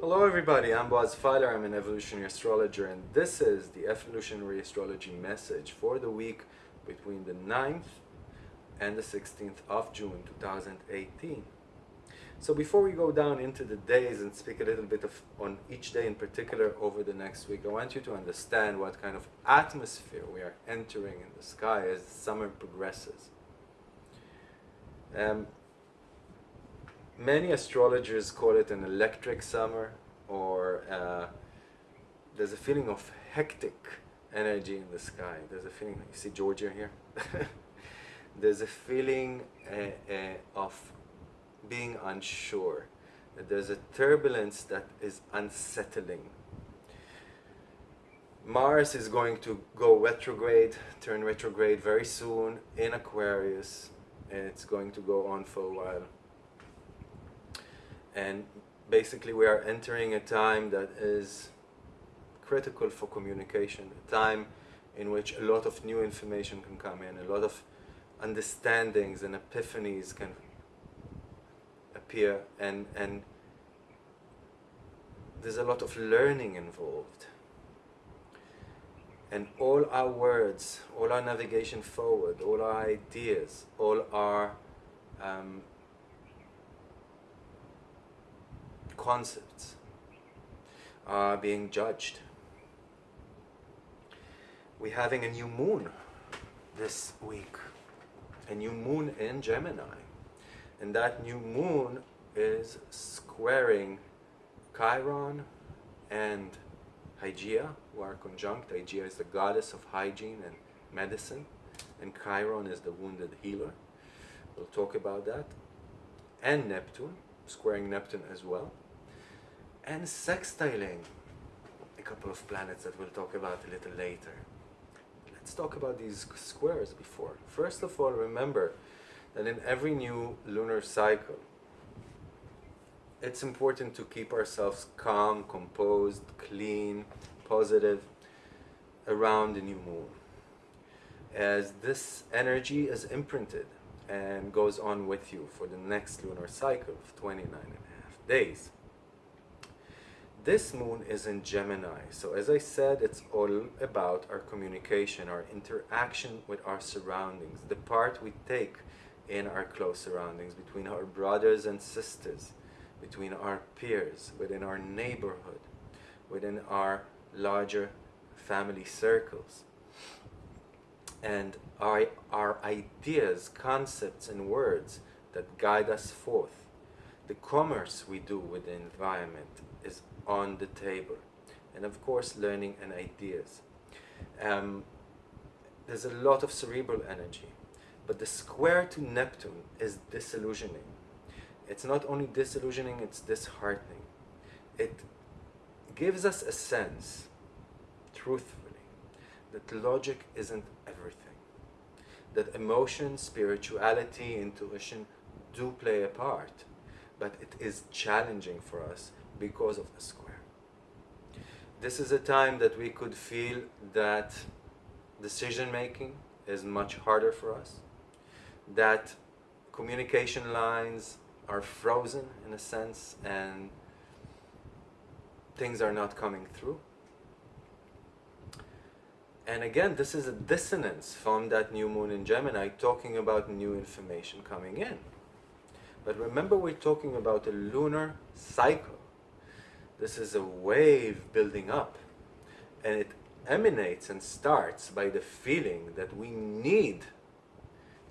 Hello everybody, I'm Boaz Feiler, I'm an evolutionary astrologer and this is the evolutionary astrology message for the week between the 9th and the 16th of June 2018. So before we go down into the days and speak a little bit of on each day in particular over the next week, I want you to understand what kind of atmosphere we are entering in the sky as summer progresses. Um, many astrologers call it an electric summer or uh, there's a feeling of hectic energy in the sky. There's a feeling, you see Georgia here? there's a feeling uh, uh, of being unsure. There's a turbulence that is unsettling. Mars is going to go retrograde, turn retrograde very soon in Aquarius. And it's going to go on for a while. And basically we are entering a time that is critical for communication, a time in which a lot of new information can come in, a lot of understandings and epiphanies can and, and there's a lot of learning involved. And all our words, all our navigation forward, all our ideas, all our um, concepts are being judged. We're having a new moon this week, a new moon in Gemini. And that new moon is squaring Chiron and Hygeia, who are conjunct. Hygeia is the goddess of hygiene and medicine, and Chiron is the wounded healer. We'll talk about that. And Neptune, squaring Neptune as well and sextiling a couple of planets that we'll talk about a little later. Let's talk about these squares before. First of all, remember that in every new lunar cycle, it's important to keep ourselves calm, composed, clean, positive around the new moon. As this energy is imprinted and goes on with you for the next lunar cycle of 29 and a half days. This moon is in Gemini, so as I said, it's all about our communication, our interaction with our surroundings, the part we take in our close surroundings, between our brothers and sisters, between our peers, within our neighborhood, within our larger family circles. And our, our ideas, concepts, and words that guide us forth. The commerce we do with the environment is on the table. And of course, learning and ideas. Um, there's a lot of cerebral energy, but the square to Neptune is disillusioning. It's not only disillusioning, it's disheartening. It gives us a sense, truthfully, that logic isn't everything. That emotion, spirituality, intuition do play a part, but it is challenging for us because of the square. This is a time that we could feel that decision making is much harder for us, that communication lines are frozen in a sense and things are not coming through. And again, this is a dissonance from that new moon in Gemini talking about new information coming in. But remember we're talking about a lunar cycle. This is a wave building up. And it emanates and starts by the feeling that we need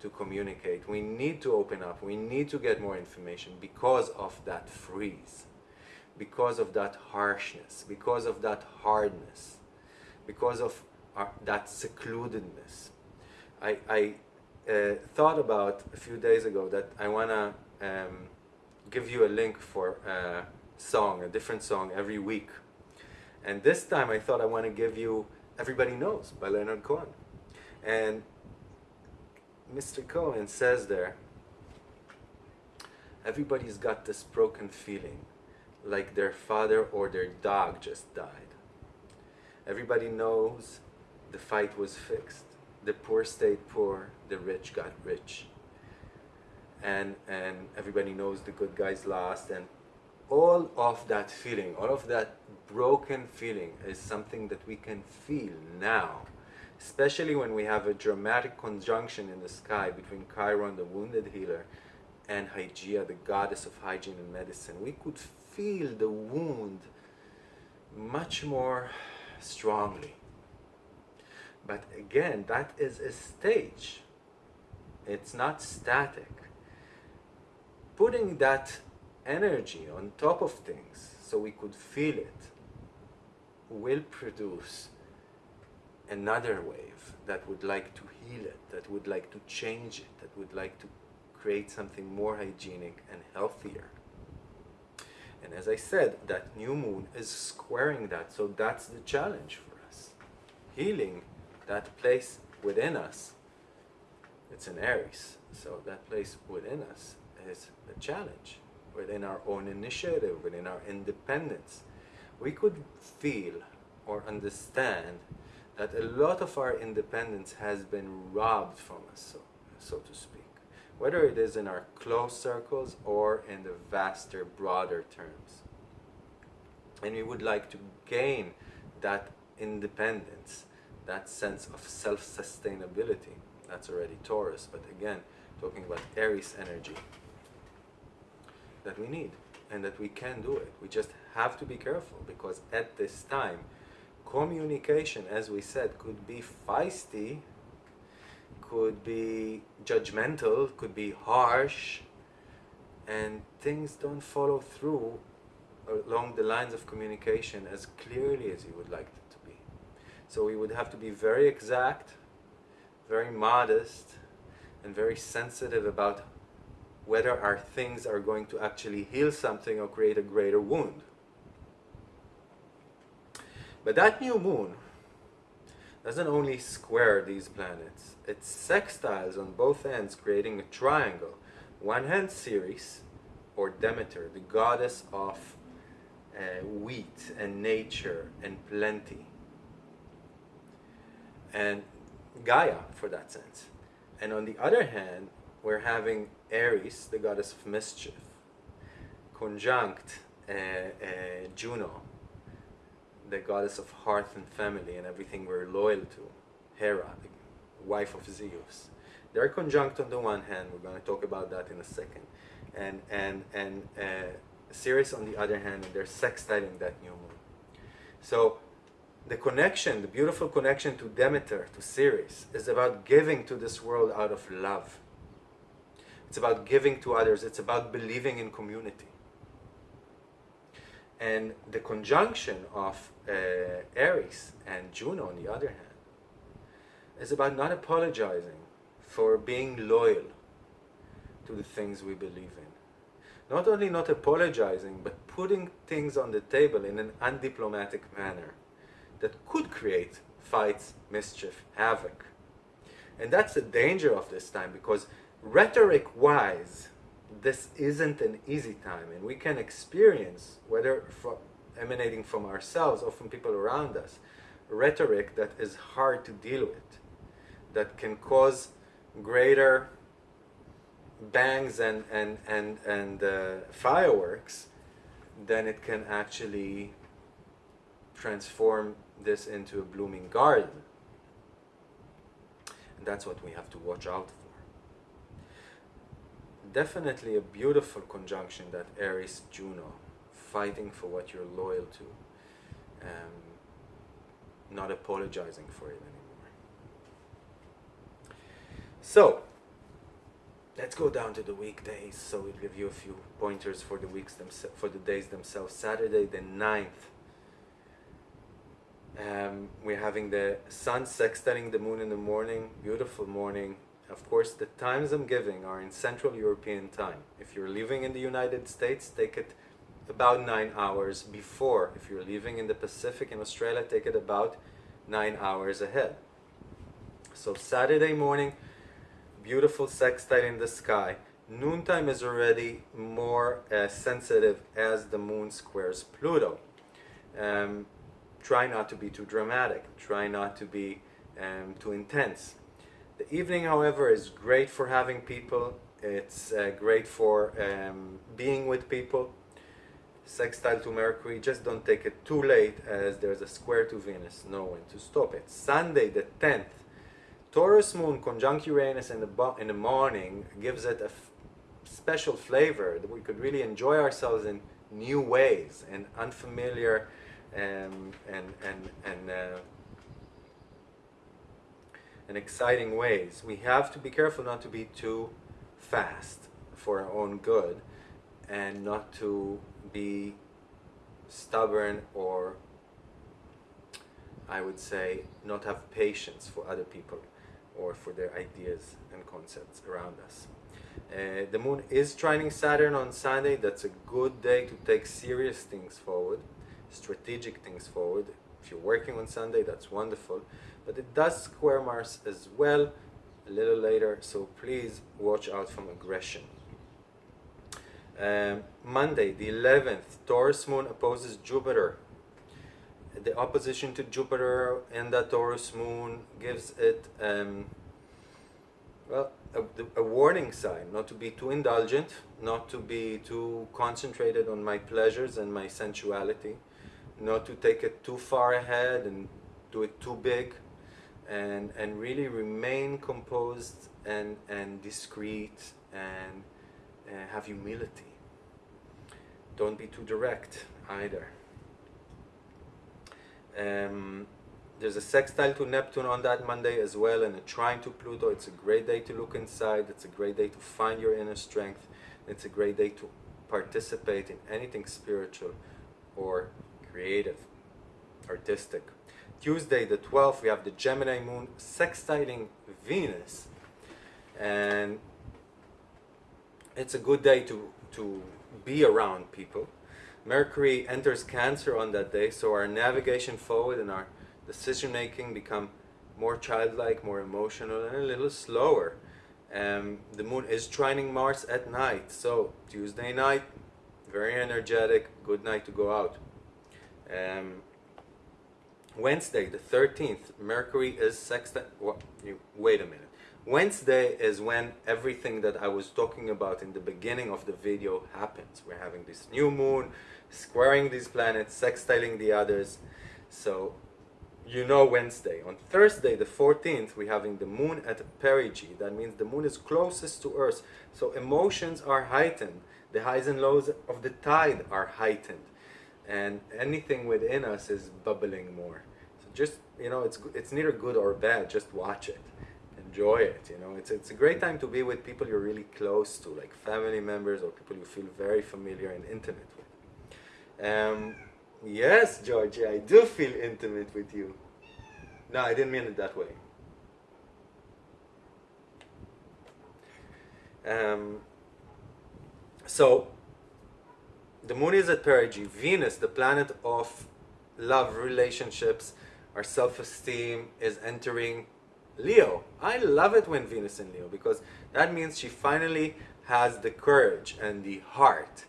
to communicate, we need to open up, we need to get more information because of that freeze, because of that harshness, because of that hardness, because of our, that secludedness. I, I uh, thought about a few days ago that I want to um, give you a link for a song, a different song every week. And this time I thought I want to give you Everybody Knows by Leonard Cohen. And Mr. Cohen says there, everybody's got this broken feeling like their father or their dog just died. Everybody knows the fight was fixed. The poor stayed poor, the rich got rich. And, and everybody knows the good guys lost. And all of that feeling, all of that broken feeling is something that we can feel now. Especially when we have a dramatic conjunction in the sky between Chiron, the wounded healer, and Hygeia, the goddess of hygiene and medicine. We could feel the wound much more strongly. But again, that is a stage. It's not static. Putting that energy on top of things so we could feel it will produce another wave that would like to heal it, that would like to change it, that would like to create something more hygienic and healthier. And as I said, that new moon is squaring that, so that's the challenge for us. Healing that place within us, it's an Aries, so that place within us is a challenge, within our own initiative, within our independence. We could feel or understand that a lot of our independence has been robbed from us, so, so to speak whether it is in our close circles or in the vaster, broader terms. And we would like to gain that independence, that sense of self-sustainability. That's already Taurus, but again, talking about Aries energy that we need and that we can do it. We just have to be careful because at this time, communication, as we said, could be feisty could be judgmental, could be harsh, and things don't follow through along the lines of communication as clearly as you would like it to be. So we would have to be very exact, very modest, and very sensitive about whether our things are going to actually heal something or create a greater wound. But that new moon doesn't only square these planets, it sextiles on both ends, creating a triangle. One hand Ceres, or Demeter, the goddess of uh, wheat and nature and plenty. And Gaia, for that sense. And on the other hand, we're having Eris, the goddess of mischief, conjunct uh, uh, Juno, the goddess of hearth and family and everything we're loyal to, Hera, the wife of Zeus. They're conjunct on the one hand, we're going to talk about that in a second, and, and, and uh, Ceres on the other hand, and they're sextiling that new moon. So the connection, the beautiful connection to Demeter, to Ceres, is about giving to this world out of love. It's about giving to others. It's about believing in community. And the conjunction of uh, Eris and Juno, on the other hand, is about not apologizing for being loyal to the things we believe in. Not only not apologizing, but putting things on the table in an undiplomatic manner that could create fights, mischief, havoc. And that's the danger of this time because rhetoric-wise, this isn't an easy time and we can experience, whether from, emanating from ourselves or from people around us, rhetoric that is hard to deal with, that can cause greater bangs and, and, and, and uh, fireworks than it can actually transform this into a blooming garden. And that's what we have to watch out for definitely a beautiful conjunction that Eris Juno, fighting for what you're loyal to, um, not apologizing for it anymore. So, let's go down to the weekdays. So we'll give you a few pointers for the weeks themselves, for the days themselves. Saturday the 9th. Um, we're having the sun sextiling the moon in the morning, beautiful morning, of course, the times I'm giving are in Central European time. If you're living in the United States, take it about nine hours before. If you're living in the Pacific in Australia, take it about nine hours ahead. So Saturday morning, beautiful sextile in the sky. Noontime is already more uh, sensitive as the moon squares Pluto. Um, try not to be too dramatic. Try not to be um, too intense. The evening, however, is great for having people. It's uh, great for um, being with people. Sextile to Mercury, just don't take it too late as there's a square to Venus. Know when to stop it. Sunday the 10th, Taurus moon conjunct Uranus in the, in the morning gives it a special flavor that we could really enjoy ourselves in new ways and unfamiliar um, and, and, and, uh, and exciting ways. We have to be careful not to be too fast for our own good and not to be stubborn or I would say not have patience for other people or for their ideas and concepts around us. Uh, the moon is trining Saturn on Sunday. That's a good day to take serious things forward, strategic things forward. If you're working on Sunday, that's wonderful. But it does square Mars as well a little later, so please watch out from aggression. Um, Monday, the 11th, Taurus moon opposes Jupiter. The opposition to Jupiter and the Taurus moon gives it, um, well, a, a, warning sign not to be too indulgent, not to be too concentrated on my pleasures and my sensuality, not to take it too far ahead and do it too big, and, and really remain composed and, and discreet and uh, have humility. Don't be too direct either. Um, there's a sextile to Neptune on that Monday as well and a trine to Pluto. It's a great day to look inside. It's a great day to find your inner strength. It's a great day to participate in anything spiritual or creative, artistic. Tuesday the 12th we have the Gemini moon sextiling Venus and it's a good day to, to be around people. Mercury enters Cancer on that day so our navigation forward and our decision making become more childlike, more emotional, and a little slower. Um, the moon is trining Mars at night, so Tuesday night, very energetic, good night to go out. Um, Wednesday, the 13th, Mercury is sextile. Wait a minute. Wednesday is when everything that I was talking about in the beginning of the video happens. We're having this new moon, squaring these planets, sextiling the others. So you know Wednesday. On Thursday, the 14th, we're having the moon at perigee. That means the moon is closest to Earth. So emotions are heightened. The highs and lows of the tide are heightened. And anything within us is bubbling more. Just, you know, it's, it's neither good or bad. Just watch it. Enjoy it. You know, it's, it's a great time to be with people you're really close to, like family members or people you feel very familiar and intimate with. Um, Yes, Georgie, I do feel intimate with you. No, I didn't mean it that way. Um, so, the moon is at perigee. Venus, the planet of love, relationships, our self-esteem, is entering Leo. I love it when Venus in Leo because that means she finally has the courage and the heart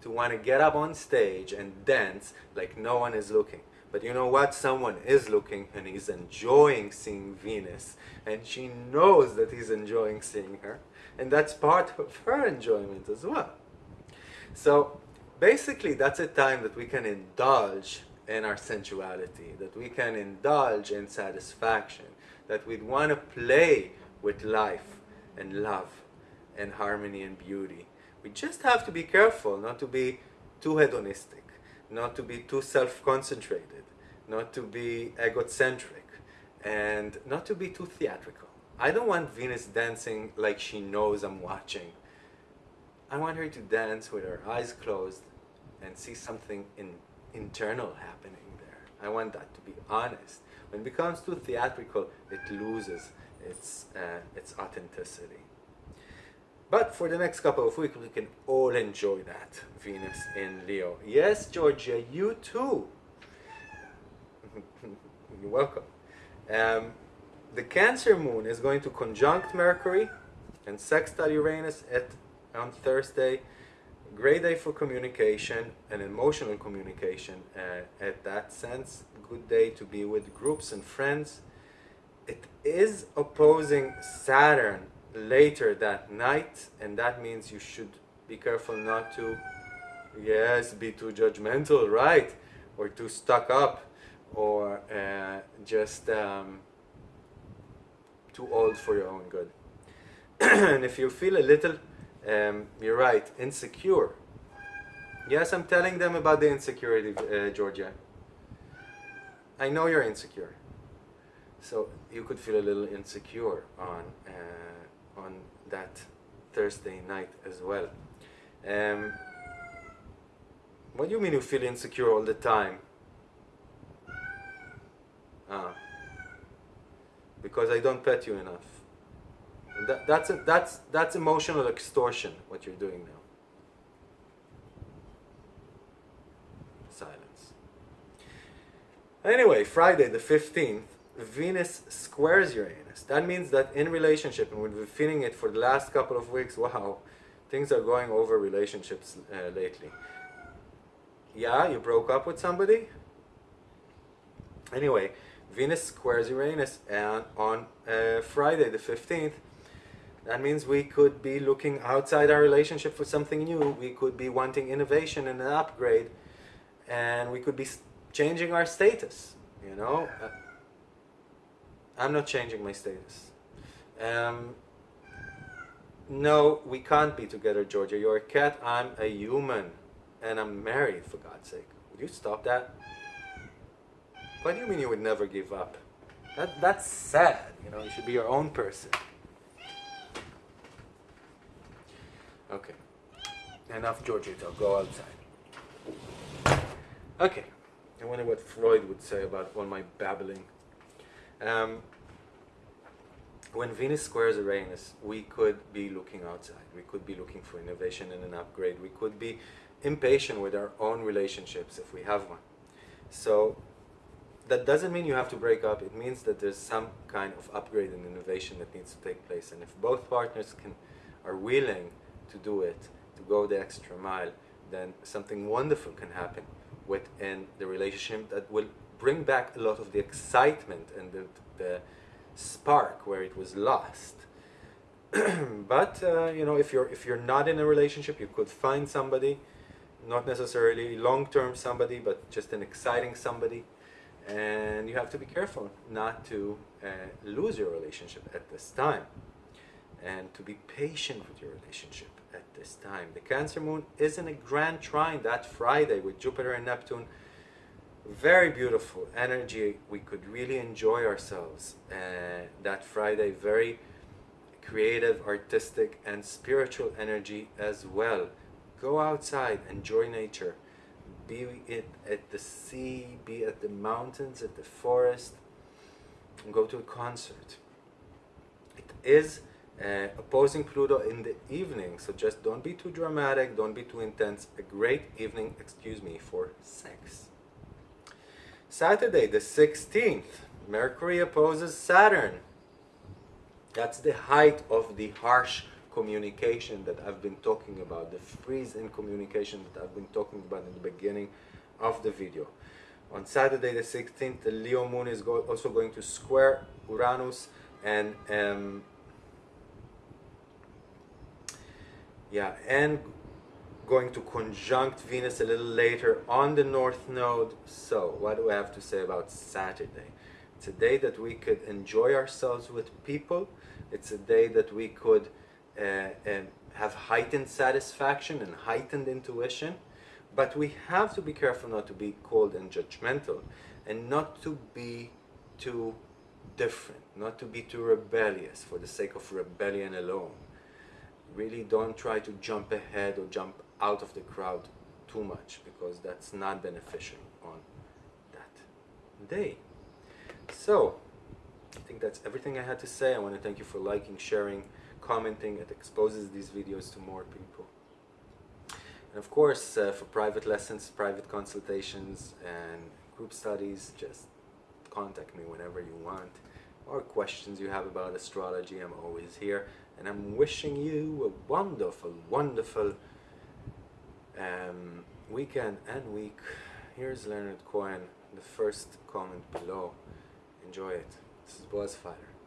to want to get up on stage and dance like no one is looking. But you know what? Someone is looking and he's enjoying seeing Venus. And she knows that he's enjoying seeing her. And that's part of her enjoyment as well. So basically that's a time that we can indulge in our sensuality, that we can indulge in satisfaction, that we'd want to play with life and love and harmony and beauty. We just have to be careful not to be too hedonistic, not to be too self-concentrated, not to be egocentric, and not to be too theatrical. I don't want Venus dancing like she knows I'm watching. I want her to dance with her eyes closed and see something in, internal happening there. I want that to be honest. When it becomes too theatrical, it loses its, uh, its authenticity. But for the next couple of weeks, we can all enjoy that Venus in Leo. Yes, Georgia, you too. You're welcome. Um, the Cancer moon is going to conjunct Mercury and sextile Uranus at on Thursday. Great day for communication and emotional communication uh, at that sense. Good day to be with groups and friends. It is opposing Saturn later that night, and that means you should be careful not to, yes, be too judgmental, right? Or too stuck up, or uh, just um, too old for your own good. and if you feel a little, um, you're right, insecure. Yes, I'm telling them about the insecurity, uh, Georgia. I know you're insecure. So you could feel a little insecure on, uh, on that Thursday night as well. Um, what do you mean you feel insecure all the time? Ah, because I don't pet you enough. That, that's, a, that's, that's emotional extortion, what you're doing now. Silence. Anyway, Friday the 15th, Venus squares Uranus. That means that in relationship, and we've been feeling it for the last couple of weeks, wow, things are going over relationships uh, lately. Yeah, you broke up with somebody? Anyway, Venus squares Uranus and on uh, Friday the 15th. That means we could be looking outside our relationship for something new. We could be wanting innovation and an upgrade. And we could be changing our status, you know. Uh, I'm not changing my status. Um, no, we can't be together, Georgia. You're a cat, I'm a human. And I'm married, for God's sake. Would you stop that? What do you mean you would never give up? That, that's sad, you know, you should be your own person. Okay. Enough Georgia talk, go outside. Okay. I wonder what Freud would say about all my babbling. Um, when Venus squares Uranus, we could be looking outside. We could be looking for innovation and an upgrade. We could be impatient with our own relationships if we have one. So that doesn't mean you have to break up. It means that there's some kind of upgrade and innovation that needs to take place. And if both partners can are willing to do it, to go the extra mile, then something wonderful can happen within the relationship that will bring back a lot of the excitement and the, the spark where it was lost. but uh, you know, if you're if you're not in a relationship, you could find somebody, not necessarily long-term somebody, but just an exciting somebody, and you have to be careful not to uh, lose your relationship at this time, and to be patient with your relationship at this time. The Cancer Moon is in a grand trine that Friday with Jupiter and Neptune very beautiful energy. We could really enjoy ourselves uh, that Friday. Very creative, artistic, and spiritual energy as well. Go outside, enjoy nature. Be it at the sea, be at the mountains, at the forest, go to a concert. It is uh, opposing Pluto in the evening, so just don't be too dramatic, don't be too intense. A great evening, excuse me, for sex. Saturday the 16th, Mercury opposes Saturn. That's the height of the harsh communication that I've been talking about, the freeze in communication that I've been talking about in the beginning of the video. On Saturday the 16th, the Leo moon is go also going to square Uranus and um, yeah, and going to conjunct Venus a little later on the North Node. So, what do I have to say about Saturday? It's a day that we could enjoy ourselves with people. It's a day that we could uh, have heightened satisfaction and heightened intuition. But we have to be careful not to be cold and judgmental and not to be too different, not to be too rebellious for the sake of rebellion alone. Really don't try to jump ahead or jump out of the crowd too much because that's not beneficial on that day. So, I think that's everything I had to say. I want to thank you for liking, sharing, commenting. It exposes these videos to more people. And of course, uh, for private lessons, private consultations, and group studies, just contact me whenever you want. Or questions you have about astrology, I'm always here. And I'm wishing you a wonderful, wonderful um, weekend and week. Here's Leonard Cohen, the first comment below. Enjoy it. This is. Goodbye.